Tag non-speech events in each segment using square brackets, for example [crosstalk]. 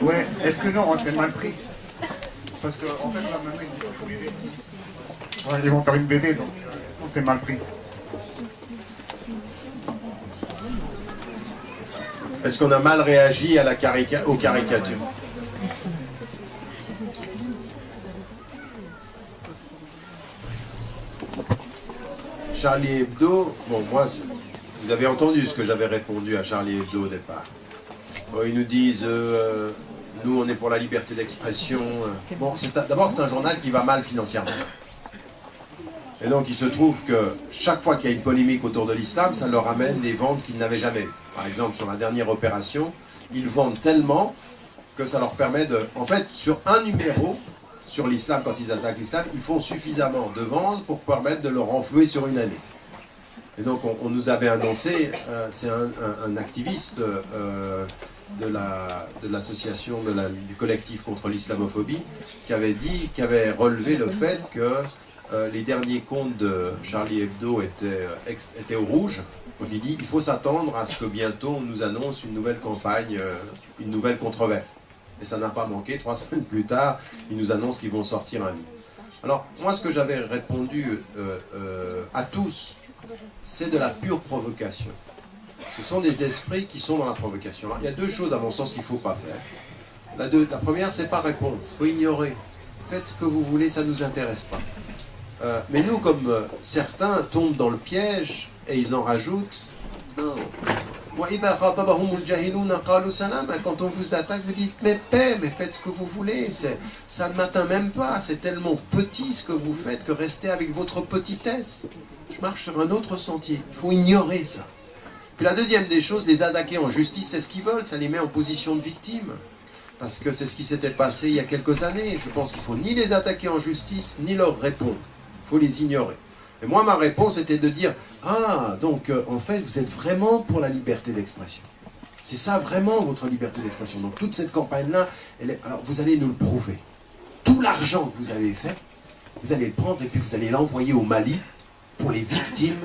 Ouais, est-ce que nous, on s'est mal pris Parce qu'en en fait, là, maintenant, ils une BD. Ouais, ils vont faire une BD, donc euh, on s'est mal pris. Est-ce qu'on a mal réagi à la carica- aux caricatures Charlie Hebdo, bon moi, vous avez entendu ce que j'avais répondu à Charlie Hebdo au départ. Bon, ils nous disent, euh, nous on est pour la liberté d'expression. euh. Bon, d'abord c'est un journal qui va mal financièrement. Et donc il se trouve que chaque fois qu'il y a une polémique autour de l'islam, ça leur amène des ventes qu'ils n'avaient jamais. Par exemple, sur la dernière opération, ils vendent tellement que ça leur permet de... En fait, sur un numéro, sur l'islam, quand ils attaquent l'islam, ils font suffisamment de ventes pour permettre de le renflouer sur une année. Et donc on, nous avait annoncé, euh, c'est un, activiste euh, de la- de l'association, du collectif contre l'islamophobie, qui avait dit, qui avait relevé le fait que euh, les derniers comptes de Charlie Hebdo étaient, étaient au rouge. Donc il dit, il faut s'attendre à ce que bientôt on nous annonce une nouvelle campagne, une nouvelle controverse. Et ça n'a pas manqué, trois [laughs] semaines plus tard, ils nous annoncent qu'ils vont sortir un livre. Alors, moi, ce que j'avais répondu euh, euh, à tous, c'est de la pure provocation. Ce sont des esprits qui sont dans la provocation. Il y a deux choses, à mon sens, qu'il ne faut pas faire. La, première, c'est pas répondre. Il faut ignorer. Faites ce que vous voulez, ça ne nous intéresse pas. Euh, mais nous, comme certains tombent dans le piège et ils en rajoutent. Quand on vous attaque, vous dites, mais paix, mais faites ce que vous voulez. Ça ne m'atteint même pas. C'est tellement petit ce que vous faites que restez avec votre petitesse. Je marche sur un autre sentier. Il faut ignorer ça. Puis la deuxième des choses, les attaquer en justice, c'est ce qu'ils veulent. Ça les met en position de victime. Parce que c'est ce qui s'était passé il y a quelques années. Je pense qu'il faut ni les attaquer en justice, ni leur répondre. Il faut les ignorer. Et moi, ma réponse était de dire Ah, donc euh, en fait, vous êtes vraiment pour la liberté d'expression. C'est ça vraiment votre liberté d'expression. Donc toute cette campagne-là, alors vous allez nous le prouver. Tout l'argent que vous avez fait, vous allez le prendre et puis vous allez l'envoyer au Mali pour les victimes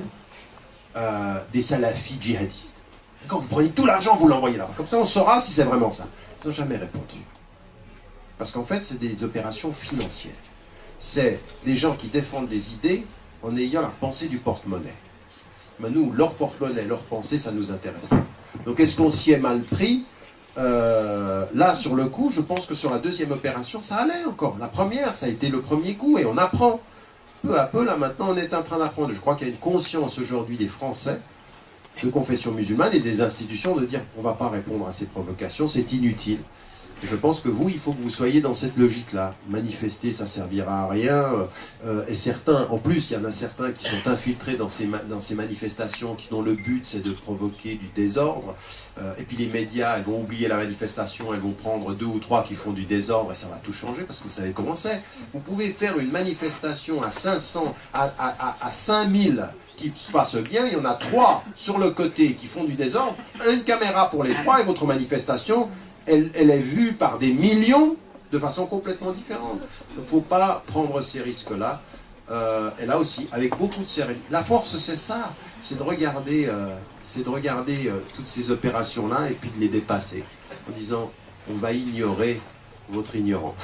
euh, des salafis djihadistes. Quand vous prenez tout l'argent, vous l'envoyez là-bas. Comme ça, on saura si c'est vraiment ça. Ils n'ont jamais répondu. Parce qu'en fait, c'est des opérations financières. C'est des gens qui défendent des idées en ayant la pensée du porte-monnaie. Mais nous, leur porte-monnaie, leur pensée, ça nous intéresse. Donc est-ce qu'on s'y est mal pris? Euh, Là, sur le coup, je pense que sur la deuxième opération, ça allait encore. La première, ça a été le premier coup et on apprend. Peu à peu, là maintenant, on est en train d'apprendre. Je crois qu'il y a une conscience aujourd'hui des Français de confession musulmane et des institutions de dire on ne va pas répondre à ces provocations, c'est inutile. Je pense que vous, il faut que vous soyez dans cette logique-là. Manifester, ça servira à rien. Euh, et certains, en plus, il y en a certains qui sont infiltrés dans ces, dans ces manifestations, qui dont le but c'est de provoquer du désordre. Euh, et puis les médias, elles vont oublier la manifestation, elles vont prendre deux ou trois qui font du désordre et ça va tout changer parce que vous savez comment c'est. Vous pouvez faire une manifestation à 500, à, à, à, à 5000 qui se passe bien, il y en a trois sur le côté qui font du désordre, une caméra pour les trois et votre manifestation, elle, est vue par des millions de façon complètement différente. Il ne faut pas prendre ces risques-là. Euh, et là aussi, avec beaucoup de sérénité. La force, c'est ça, c'est de regarder, euh, de regarder euh, toutes ces opérations-là et puis de les dépasser en disant, on va ignorer votre ignorance.